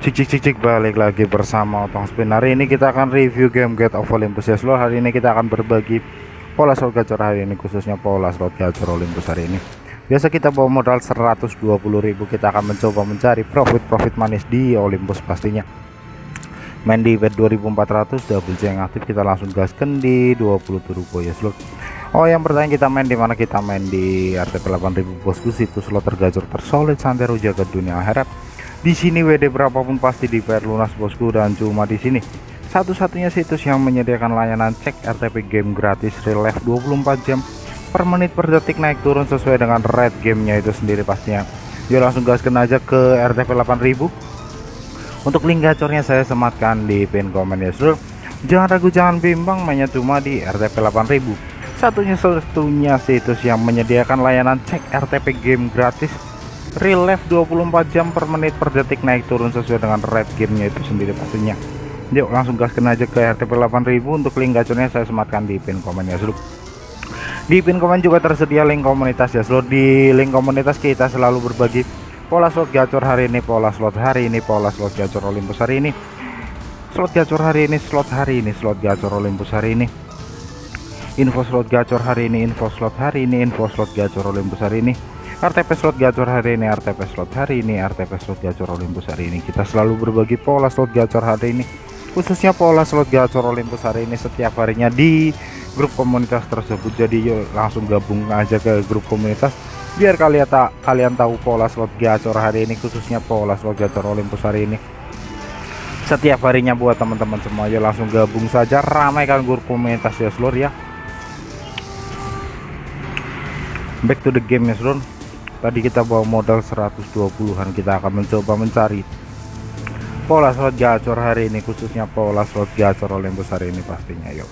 Cik cik cik cik balik lagi bersama Otong Spin. Hari ini kita akan review game Get of Olympus. Ya seluruh Hari ini kita akan berbagi pola slot gacor hari ini Khususnya pola slot gacor Olympus hari ini. Biasa kita bawa modal 120.000 Kita akan mencoba mencari profit-profit manis di Olympus pastinya. Main di bet 2400 double C yang aktif kita langsung gaskan di 20 turbo ya seluruh Oh yang pertanyaan kita main di mana? Kita main di RTP 8000 bosku. Situs slot tergacor tersolid santero jaga dunia akhirat di sini WD berapapun pasti dibayar lunas bosku dan cuma di sini. Satu-satunya situs yang menyediakan layanan cek RTP game gratis real life 24 jam per menit per detik naik turun sesuai dengan red gamenya itu sendiri pastinya. Yuk langsung gaskan aja ke RTP 8000 untuk link gacornya saya sematkan di pin komen ya seluruh jangan ragu jangan bimbang mainnya cuma di RTP 8000 satunya satunya situs yang menyediakan layanan cek RTP game gratis real life 24 jam per menit per detik naik turun sesuai dengan red gamenya itu sendiri pastinya. Yuk langsung gaskan aja ke RTP 8000 untuk link gacornya saya sematkan di pin komen ya seluruh di pin komen juga tersedia link komunitas ya seluruh di link komunitas kita selalu berbagi pola slot gacor hari ini pola slot hari ini pola slot gacor Olympus hari ini. Slot gacor hari ini slot hari ini slot gacor Olympus hari ini. Info slot gacor hari ini info slot hari ini info slot gacor Olympus hari ini RTP slot gacor hari ini RTP slot hari ini RTP slot gacor Olympus hari ini. Kita selalu berbagi pola slot gacor hari ini khususnya pola slot gacor Olympus hari ini setiap harinya di grup komunitas tersebut. Jadi yuk langsung gabung aja ke grup komunitas biar kalian tak kalian tahu pola slot gacor hari ini khususnya pola slot gacor Olympus hari ini. Setiap harinya buat teman-teman semua yuk langsung gabung saja. Ramaikan grup komunitas ya seluruh ya. Back to the game ya seluruh tadi kita bawa modal 120-an kita akan mencoba mencari pola slot gacor hari ini khususnya pola slot gacor Olympus hari ini pastinya yuk.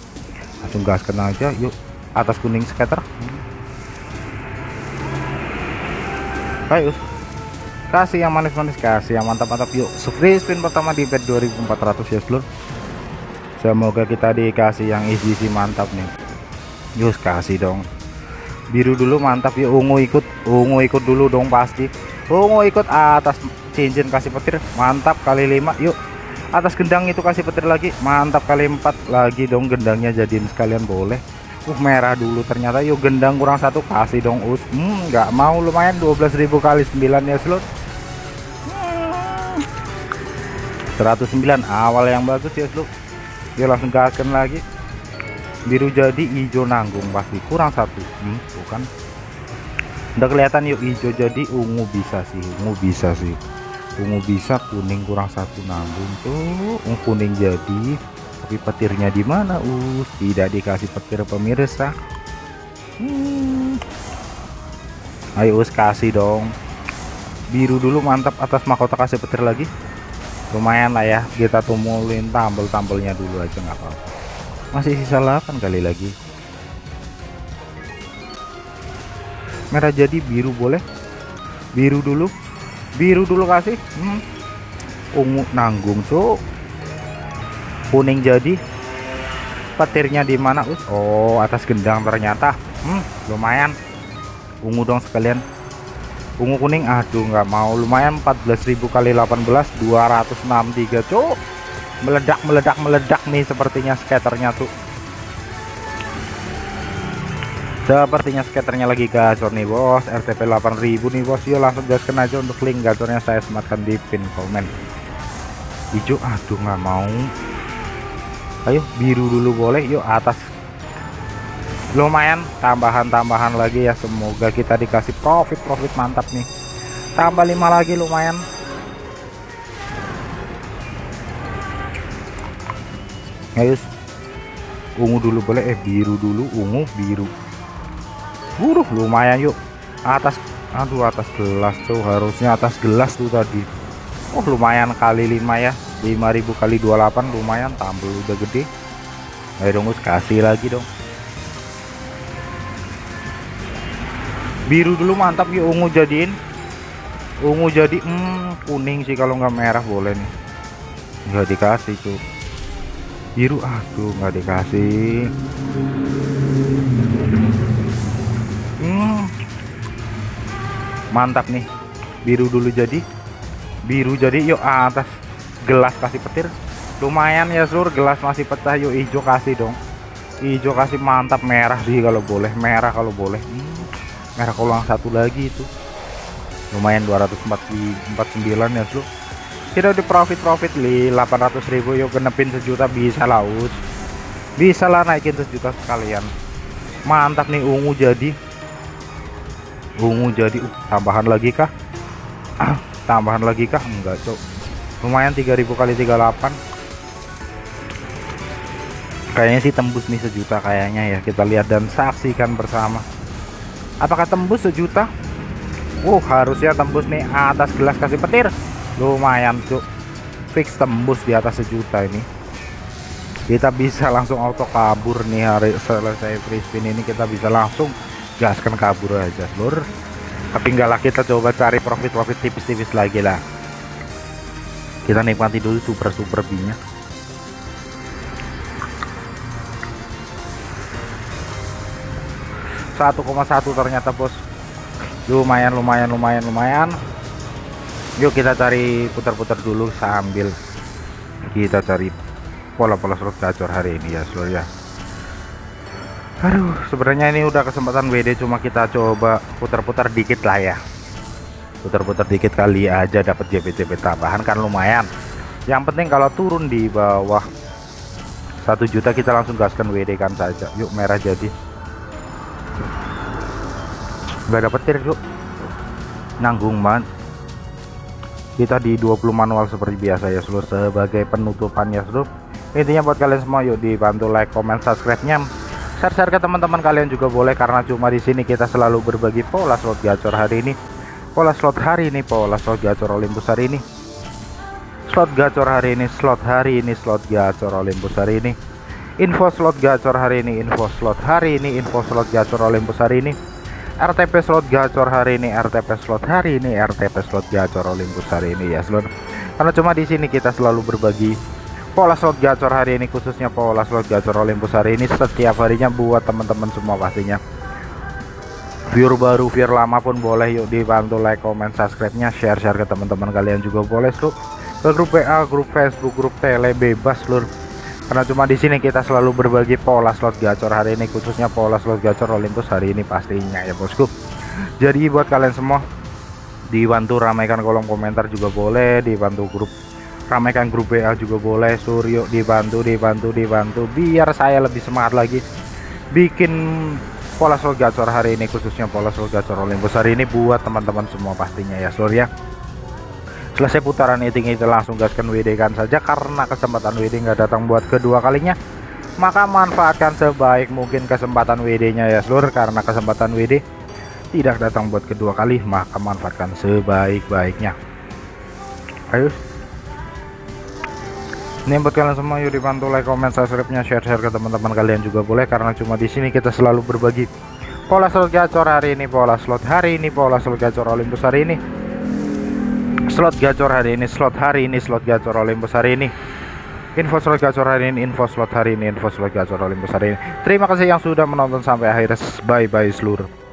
Langsung gaskan aja yuk. Atas kuning skater ayo kasih yang manis-manis kasih yang mantap-mantap yuk. Free spin pertama di bet 2400 ya seluruh semoga kita dikasih yang easy mantap nih. Yuk kasih dong biru dulu mantap. Ya ungu ikut ungu ikut dulu dong pasti. Ungu ikut atas cincin kasih petir. Mantap kali lima. Yuk atas gendang itu kasih petir lagi. Mantap kali empat lagi dong gendangnya. Jadiin sekalian boleh. Uh merah dulu ternyata. Yuk gendang kurang satu. Kasih dong us. Hmm nggak mau. Lumayan 12.000 kali 9 ya slot. Hmm. 109 awal yang bagus ya slot. Dia langsung gaskan lagi biru jadi hijau nanggung pasti kurang satu. Hmm, bukan udah kelihatan yuk hijau jadi ungu bisa sih ungu bisa sih. Ungu bisa kuning kurang satu nanggung tuh. Ungu kuning jadi tapi petirnya di mana us? Tidak dikasih petir pemirsa. Hmm. ayo us kasih dong. Biru dulu mantap. Atas mahkota kasih petir lagi. Lumayan lah ya kita tumulin tambel-tambelnya dulu aja nggak apa-apa masih sisa 8 kali lagi. Merah jadi biru boleh? Biru dulu. Biru dulu kasih. Hmm. ungu nanggung cuk. Kuning jadi. Petirnya di mana us? Oh atas gendang ternyata. Hmm, lumayan. Ungu dong sekalian. Ungu kuning aduh nggak mau. Lumayan 14.000 kali 18 263 cuk meledak meledak meledak nih sepertinya skaternya tuh. Sepertinya skaternya lagi gacor nih bos. RTP 8000 nih bos. Yuk langsung gaskan aja untuk link gacornya. Saya sematkan di pin komen. Hijau aduh nggak mau. Ayo biru dulu boleh. Yuk atas. Lumayan tambahan-tambahan lagi ya. Semoga kita dikasih profit-profit mantap nih. Tambah lima lagi lumayan ayo ungu dulu boleh. Eh biru dulu. Ungu biru. Buruh lumayan yuk. Atas aduh atas gelas tuh harusnya atas gelas tuh tadi. Oh lumayan kali 5 ya. 5000 kali 28 lumayan. Tampil udah gede. Ayo dong kasih lagi dong. Biru dulu mantap yuk. Ungu jadiin. Ungu jadi hmm, kuning sih kalau nggak merah. Boleh nih. Nggak dikasih tuh biru aduh nggak dikasih. Hmm. mantap nih. Biru dulu jadi. Biru jadi yuk atas. Gelas kasih petir. Lumayan ya seluruh gelas masih pecah. Yuk hijau kasih dong. Hijau kasih mantap. Merah sih kalau boleh. Merah kalau boleh. Hmm, merah kolang satu lagi itu. Lumayan 249 ya seluruh kita udah profit profit li 800.000 yuk genepin sejuta bisa laut. Bisa lah naikin sejuta sekalian. Mantap nih ungu jadi. Ungu jadi uh, tambahan lagi kah? Ah, tambahan lagi kah? Enggak cok lumayan 3000 kali 38 kayaknya sih tembus nih sejuta kayaknya ya kita lihat dan saksikan bersama. Apakah tembus sejuta? Wow harusnya tembus nih atas gelas kasih petir lumayan tuh fix tembus di atas sejuta ini. Kita bisa langsung auto kabur nih hari selesai free spin ini. Kita bisa langsung gaskan kabur aja seluruh tapi enggak lah kita coba cari profit-profit tipis-tipis lagi lah. Kita nikmati dulu super super binya 1,1 ternyata bos. Lumayan lumayan lumayan lumayan yuk kita cari putar-putar dulu sambil kita cari pola-pola slot gacor hari ini ya seluruh ya. Aduh sebenarnya ini udah kesempatan WD cuma kita coba putar-putar dikit lah ya. Putar-putar dikit kali aja dapat JP-JP tambahan kan lumayan. Yang penting kalau turun di bawah satu juta kita langsung gaskan WD kan saja. Yuk merah jadi. Nggak dapet tir yuk nanggung banget kita di 20 manual seperti biasa ya seluruh sebagai penutupan ya seluruh. Intinya buat kalian semua yuk dibantu like comment subscribe nya share-share ke teman-teman kalian juga boleh karena cuma di sini kita selalu berbagi pola slot gacor hari ini. Pola slot hari ini pola slot gacor Olympus hari ini. Slot gacor hari ini slot hari ini slot gacor Olympus hari ini. Info slot gacor hari ini info slot hari ini info slot gacor Olympus hari ini RTP slot gacor hari ini RTP slot hari ini RTP slot gacor Olympus hari ini ya seluruh karena cuma di sini kita selalu berbagi pola slot gacor hari ini khususnya pola slot gacor Olympus hari ini setiap harinya buat teman-teman semua pastinya. Viewer baru viewer lama pun boleh yuk dibantu like comment subscribe nya share share ke teman-teman kalian juga boleh seluruh ke grup WA grup Facebook grup tele bebas seluruh karena cuma di sini kita selalu berbagi pola slot gacor hari ini khususnya pola slot gacor Olympus hari ini pastinya ya bosku. Jadi buat kalian semua dibantu ramaikan kolom komentar juga boleh dibantu grup ramaikan grup WA juga boleh Suryo dibantu dibantu dibantu biar saya lebih semangat lagi bikin pola slot gacor hari ini khususnya pola slot gacor Olympus hari ini buat teman-teman semua pastinya ya seluruh ya selesai putaran meeting itu langsung gaskan WD kan saja karena kesempatan WD nggak datang buat kedua kalinya. Maka manfaatkan sebaik mungkin kesempatan WD nya ya seluruh karena kesempatan WD tidak datang buat kedua kali maka manfaatkan sebaik-baiknya. Ayo. Ini buat kalian semua yuk dibantu like comment subscribe nya share share ke teman-teman kalian juga boleh karena cuma di sini kita selalu berbagi. Pola slot gacor hari ini pola slot hari ini pola slot gacor Olympus hari ini slot gacor hari ini slot hari ini slot gacor Olympus hari ini. Info slot gacor hari ini info slot hari ini info slot gacor Olympus hari ini. Terima kasih yang sudah menonton sampai akhir. Bye bye seluruh